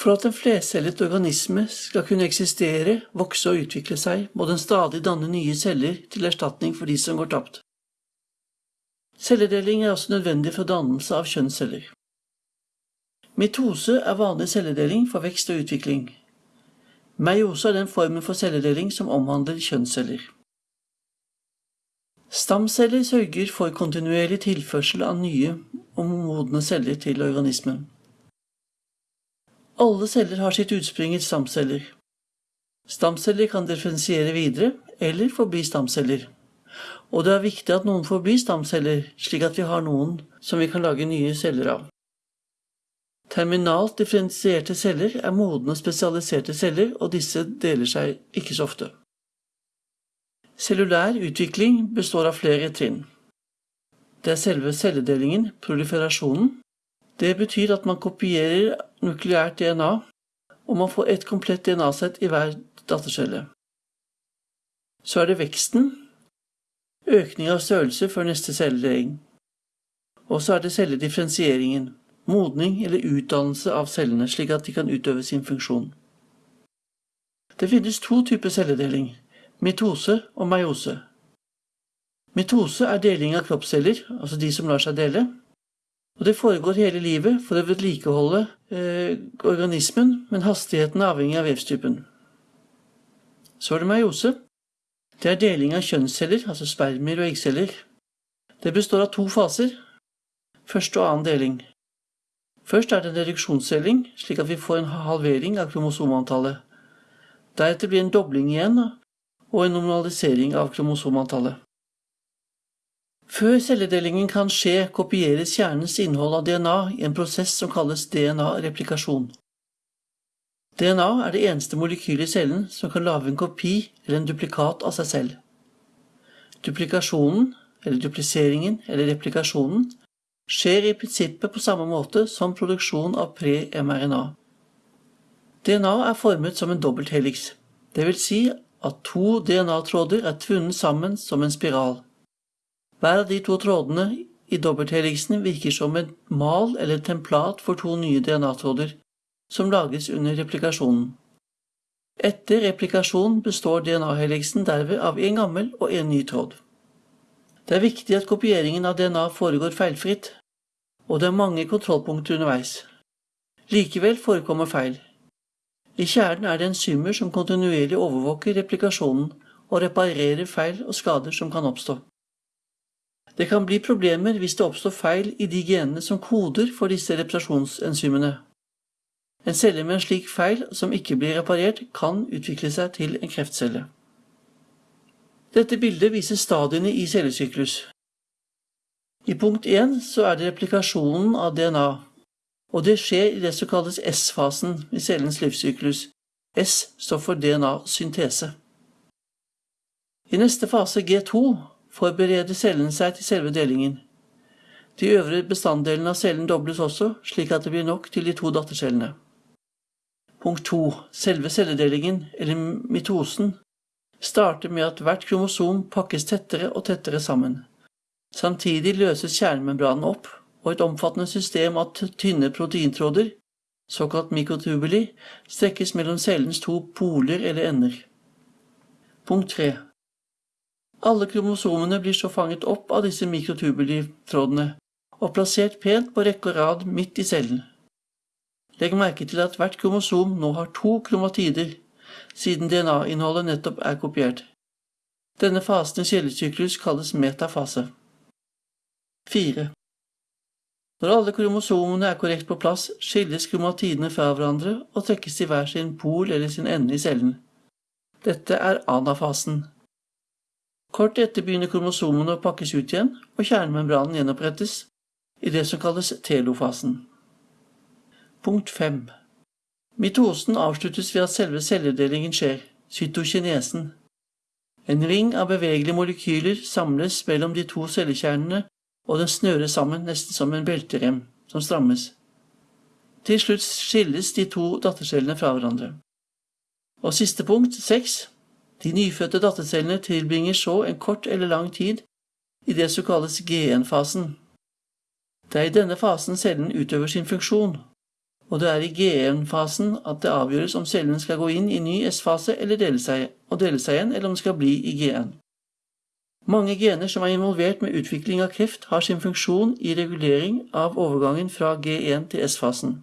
For at en flercellet organisme skal kunne eksistere, vokse og utvikle seg, må den stadig danne nye celler til erstatning for de som går tapt. Celledeling er også nødvendig for dannelse av kjønnsceller. Mitose er vanlig celledeling for vekst og utvikling. Meiose er den formen for celledeling som omhandler kjønnsceller. Stamceller sørger for kontinuerlig tilførsel av nye og modne celler til organismen. Alle celler har sitt utspring i stamceller. Stamceller kan differensiere videre eller forbli stamceller. Og det er viktig at noen forblir stamceller, slik at vi har noen som vi kan lage nye celler av. Terminalt differensierte celler er modne spesialiserte celler, og disse deler seg ikke så ofte. Cellulær utvikling består av flere trinn. Det er selve celledelingen, proliferasjonen, det betyr at man kopierer nukleært DNA, og man får et komplett DNA-sett i hver dattercelle. Så er det veksten, økning av størrelse før neste celledeling. Og så er det celledifferensieringen, modning eller utdannelse av cellene slik at de kan utøve sin funksjon. Det finnes to typer celledeling, mitose og meiose. Mitose er deling av kroppsceller, altså de som lar seg dele. Og det foregår hele livet for å vedlikeholde eh, organismen, men hastigheten er avhengig av vevstypen. Så er det meiose. Det er deling av kjønnsceller, altså spermier og eggceller. Det består av to faser. Første og annen deling. Først er det en reduksjonsdeling, slik at vi får en halvering av kromosomantallet. Deretter blir en dobling igjen, og en normalisering av kromosomantallet. Før celledelingen kan skje, kopieres kjernens innhold av DNA i en prosess som kalles DNA-replikasjon. DNA er det eneste molekylet i cellen som kan lage en kopi eller en duplikat av seg selv. Duplikasjonen, eller dupliseringen eller replikasjonen, skjer i prinsippet på samme måte som produksjon av pre-mRNA. DNA er formet som en dobbelthelix, vil si at to DNA-tråder er tvunnet sammen som en spiral. Hver av de to trådene i dobbelthelixen virker som et mal eller templat for to nye DNA-tråder, som lages under replikasjonen. Etter replikasjon består DNA-helixen derved av en gammel og en ny tråd. Det er viktig at kopieringen av DNA foregår feilfritt, og det er mange kontrollpunkter underveis. Likevel forekommer feil. I kjernen er det enzymer som kontinuerlig overvåker replikasjonen og reparerer feil og skader som kan oppstå. Det kan bli problemer hvis det oppstår feil i de genene som koder for disse reparasjonsenzymene. En celle med en slik feil som ikke blir reparert, kan utvikle seg til en kreftcelle. Dette bildet viser stadiene i cellesyklus. I punkt 1 så er det replikasjonen av DNA, og det skjer i det som kalles S-fasen i cellens livssyklus. S står for DNA-syntese. I neste fase, G2, forbereder cellene seg til selve delingen. De øvre bestanddelene av cellen dobles også, slik at det blir nok til de to dattercellene. Punkt 2. Selve celledelingen, eller mitosen, starter med at hvert kromosom pakkes tettere og tettere sammen. Samtidig løses kjernemembranen opp, og et omfattende system av tynne proteintråder, såkalt mikrotubuli, strekkes mellom cellens to poler eller ender. Punkt 3. Alle kromosomene blir så fanget opp av disse mikrotubulitrådene og plassert pent på rekke og rad midt i cellen. Legg merke til at hvert kromosom nå har to kromatider, siden DNA-innholdet nettopp er kopiert. Denne fasen i cellesyklus kalles metafase. 4. Når alle kromosomene er korrekt på plass, skilles kromatidene fra hverandre og trekkes til hver sin pol eller sin ende i cellen. Dette er anafasen. Kort etter begynner kromosomene å pakkes ut igjen, og kjernemembranen gjenopprettes i det som kalles telofasen. Punkt 5. Mitosen avsluttes ved at selve celledelingen skjer, cytokinesen. En ring av bevegelige molekyler samles mellom de to cellekjernene, og den snøres sammen nesten som en belterem som strammes. Til slutt skilles de to dattercellene fra hverandre. Og siste punkt, 6. De nyfødte dattercellene tilbringer så en kort eller lang tid i det som kalles G1-fasen. Det er i denne fasen cellen utøver sin funksjon, og det er i G1-fasen at det avgjøres om cellen skal gå inn i ny S-fase eller dele seg, og dele seg igjen, eller om den skal bli i G1. Mange gener som er involvert med utvikling av kreft, har sin funksjon i regulering av overgangen fra G1 til S-fasen.